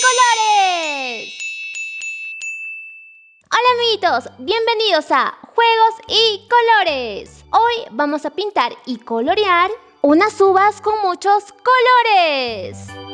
colores! Hola amiguitos, bienvenidos a Juegos y Colores. Hoy vamos a pintar y colorear unas uvas con muchos colores.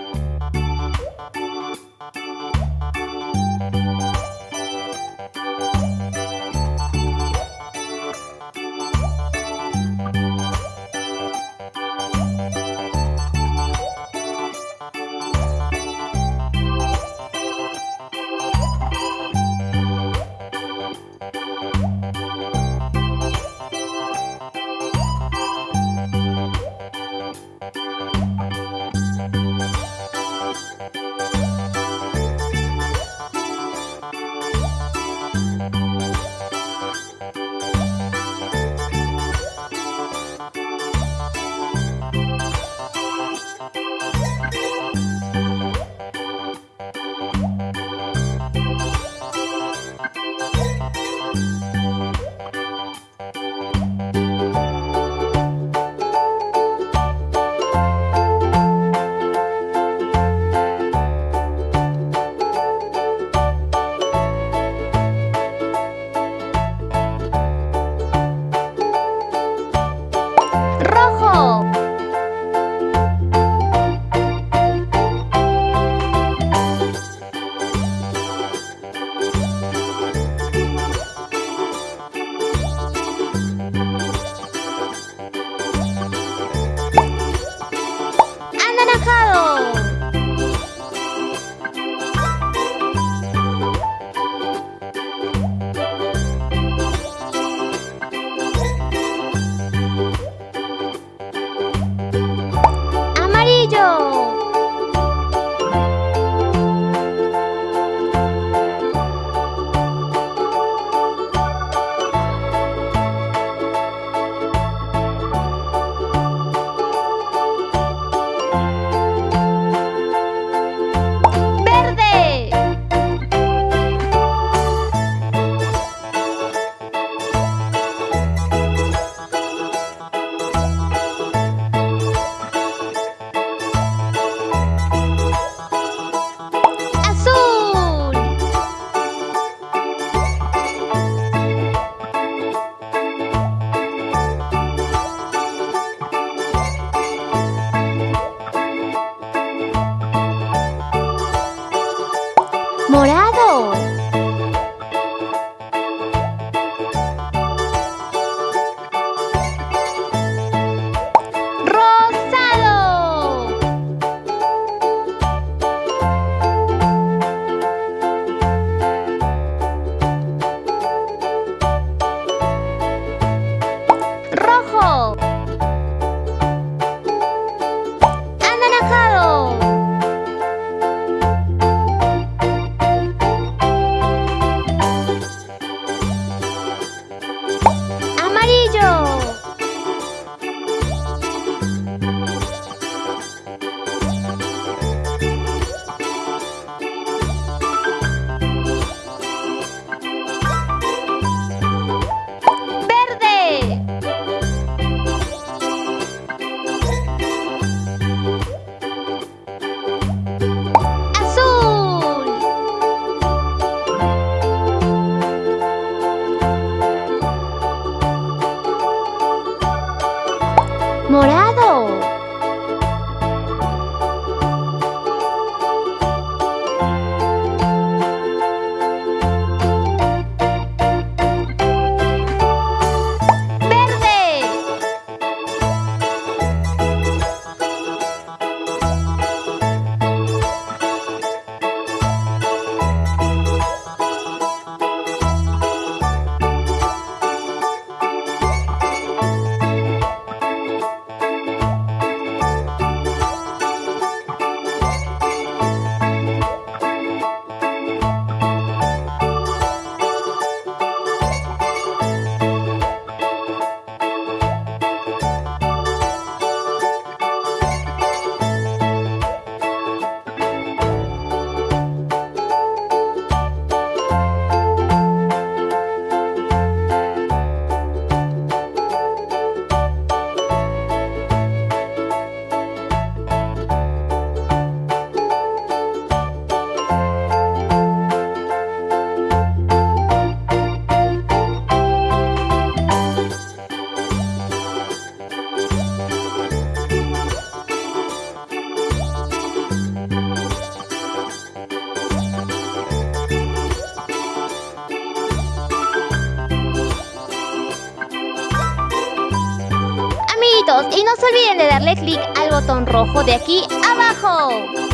Y no se olviden de darle clic al botón rojo de aquí abajo.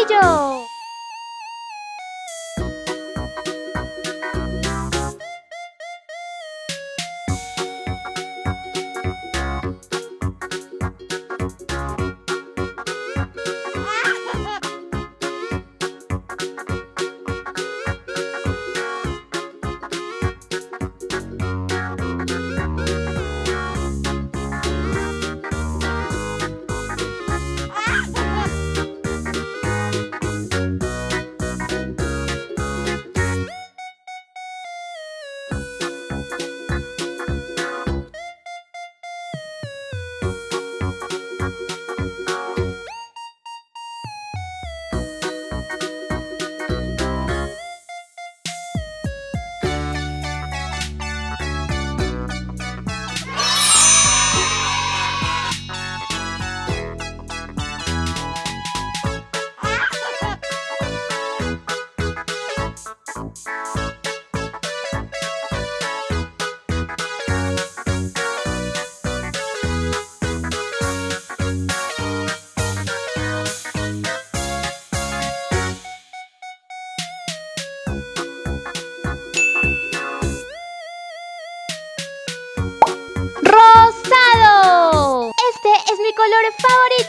依 favorito.